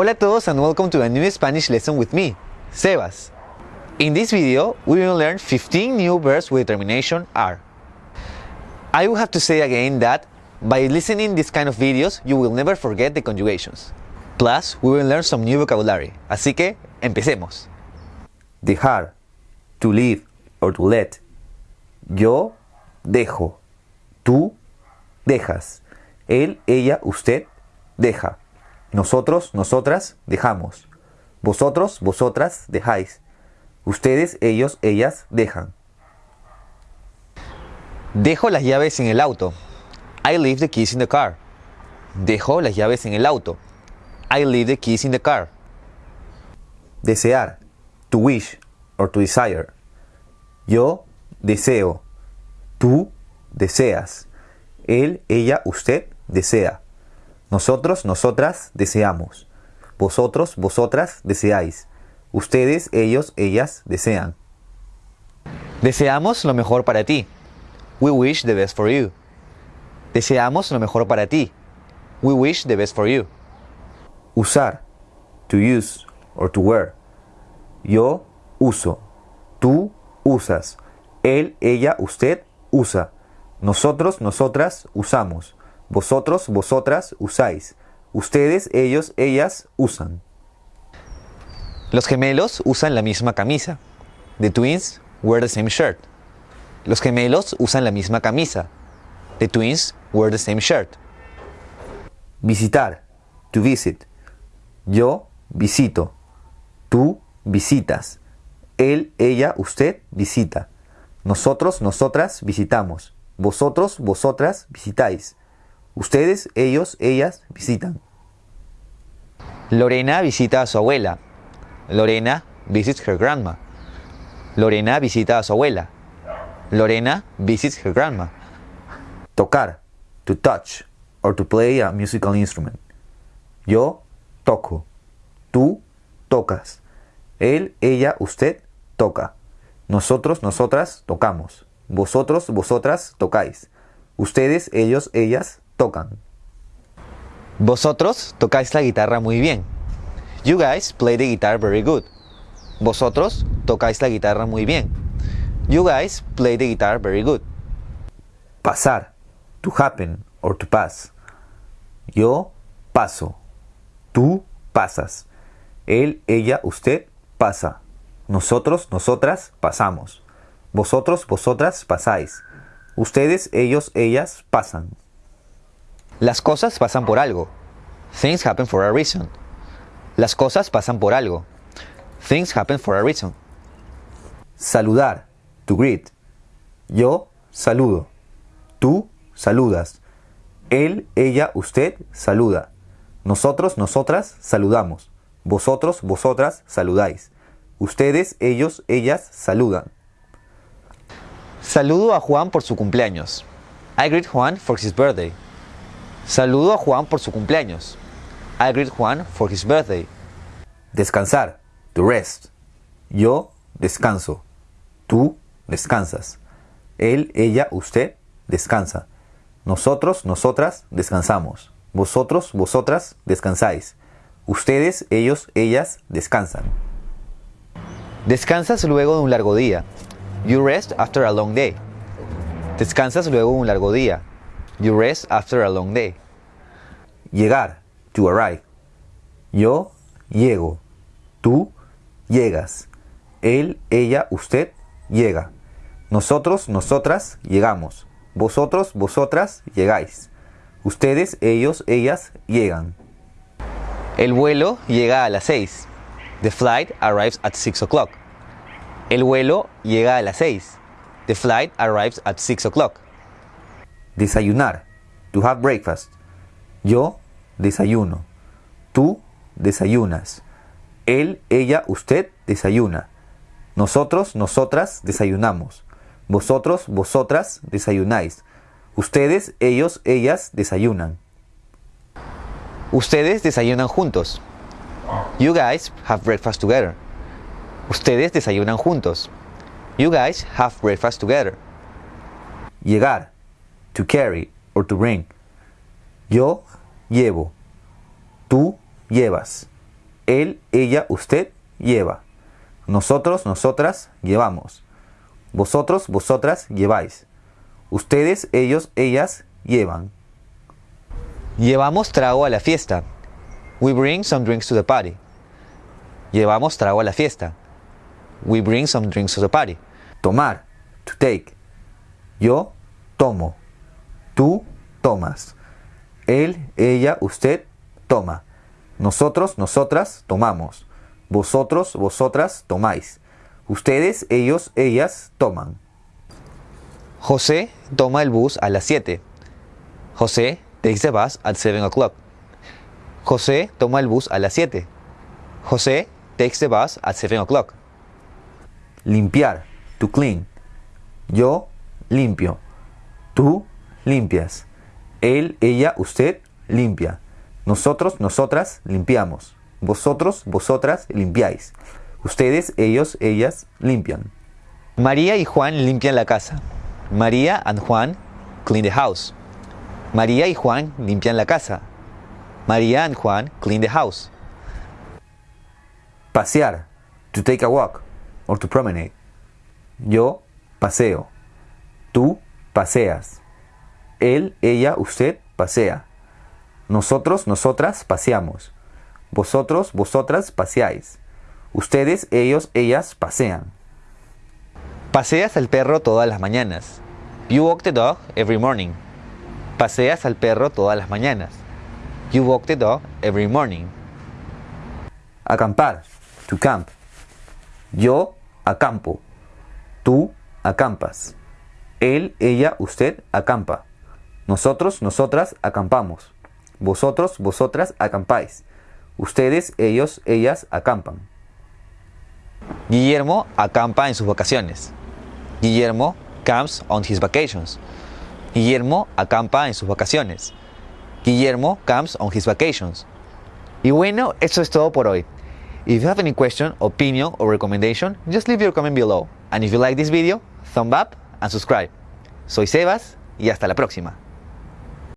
Hola a todos and welcome to a new Spanish lesson with me, Sebas. In this video, we will learn 15 new verbs with termination are. I will have to say again that by listening this kind of videos, you will never forget the conjugations. Plus, we will learn some new vocabulary. Así que, empecemos. dejar, to leave or to let. Yo dejo, tú dejas, él, ella, usted deja. Nosotros, nosotras dejamos. Vosotros, vosotras dejáis. Ustedes, ellos, ellas dejan. Dejo las llaves en el auto. I leave the keys in the car. Dejo las llaves en el auto. I leave the keys in the car. Desear, to wish or to desire. Yo deseo, tú deseas. Él, ella, usted desea. Nosotros, nosotras deseamos. Vosotros, vosotras deseáis. Ustedes, ellos, ellas desean. Deseamos lo mejor para ti. We wish the best for you. Deseamos lo mejor para ti. We wish the best for you. Usar, to use or to wear. Yo uso. Tú usas. Él, ella, usted usa. Nosotros, nosotras usamos. Vosotros, vosotras usáis. Ustedes, ellos, ellas usan. Los gemelos usan la misma camisa. The twins wear the same shirt. Los gemelos usan la misma camisa. The twins wear the same shirt. Visitar, to visit. Yo visito. Tú visitas. Él, ella, usted visita. Nosotros, nosotras visitamos. Vosotros, vosotras visitáis. Ustedes, ellos, ellas visitan. Lorena visita a su abuela. Lorena visits her grandma. Lorena visita a su abuela. Lorena visits her grandma. Tocar, to touch or to play a musical instrument. Yo toco. Tú tocas. Él, ella, usted toca. Nosotros, nosotras tocamos. Vosotros, vosotras tocáis. Ustedes, ellos, ellas tocan. Vosotros tocáis la guitarra muy bien. You guys play the guitar very good. Vosotros tocáis la guitarra muy bien. You guys play the guitar very good. Pasar, to happen or to pass. Yo paso. Tú pasas. Él, ella, usted pasa. Nosotros, nosotras pasamos. Vosotros, vosotras pasáis. Ustedes, ellos, ellas pasan. Las cosas pasan por algo. Things happen for a reason. Las cosas pasan por algo. Things happen for a reason. Saludar, to greet. Yo saludo. Tú saludas. Él, ella, usted saluda. Nosotros, nosotras saludamos. Vosotros, vosotras saludáis. Ustedes, ellos, ellas saludan. Saludo a Juan por su cumpleaños. I greet Juan for his birthday. Saludo a Juan por su cumpleaños. I greet Juan for his birthday. Descansar, to rest. Yo descanso. Tú descansas. Él, ella, usted descansa. Nosotros, nosotras descansamos. Vosotros, vosotras descansáis. Ustedes, ellos, ellas descansan. Descansas luego de un largo día. You rest after a long day. Descansas luego de un largo día. You rest after a long day. Llegar, to arrive. Yo llego. Tú llegas. Él, ella, usted llega. Nosotros, nosotras llegamos. Vosotros, vosotras llegáis. Ustedes, ellos, ellas llegan. El vuelo llega a las 6. The flight arrives at 6 o'clock. El vuelo llega a las 6. The flight arrives at 6 o'clock. Desayunar, to have breakfast. Yo desayuno. Tú desayunas. Él, ella, usted desayuna. Nosotros, nosotras desayunamos. Vosotros, vosotras desayunáis. Ustedes, ellos, ellas desayunan. Ustedes desayunan juntos. You guys have breakfast together. Ustedes desayunan juntos. You guys have breakfast together. Llegar, to carry or to bring. Yo llevo. Tú llevas. Él, ella, usted lleva. Nosotros, nosotras llevamos. Vosotros, vosotras lleváis. Ustedes, ellos, ellas llevan. Llevamos trago a la fiesta. We bring some drinks to the party. Llevamos trago a la fiesta. We bring some drinks to the party. Tomar, to take. Yo tomo. Tú tomas. Él, ella, usted toma. Nosotros, nosotras tomamos. Vosotros, vosotras tomáis. Ustedes, ellos, ellas toman. José toma el bus a las 7. José takes the bus at 7 o'clock. José toma el bus a las 7. José takes the bus at 7 o'clock. Limpiar, to clean. Yo limpio. Tú limpias. Él, ella, usted limpia. Nosotros, nosotras limpiamos. Vosotros, vosotras limpiáis. Ustedes, ellos, ellas limpian. María y Juan limpian la casa. María and Juan clean the house. María y Juan limpian la casa. María and Juan clean the house. Pasear, to take a walk or to promenade. Yo paseo. Tú paseas. Él, ella, usted pasea. Nosotros, nosotras paseamos. Vosotros, vosotras paseáis. Ustedes, ellos, ellas pasean. Paseas al perro todas las mañanas. You walk the dog every morning. Paseas al perro todas las mañanas. You walk the dog every morning. Acampar, to camp. Yo acampo. Tú acampas. Él, ella, usted acampa. Nosotros, nosotras acampamos. Vosotros, vosotras acampáis. Ustedes, ellos, ellas acampan. Guillermo acampa en sus vacaciones. Guillermo camps on his vacations. Guillermo acampa en sus vacaciones. Guillermo camps on his vacations. Y bueno, eso es todo por hoy. If you have any question, opinion or recommendation, just leave your comment below. And if you like this video, thumb up and subscribe. Soy Sebas y hasta la próxima.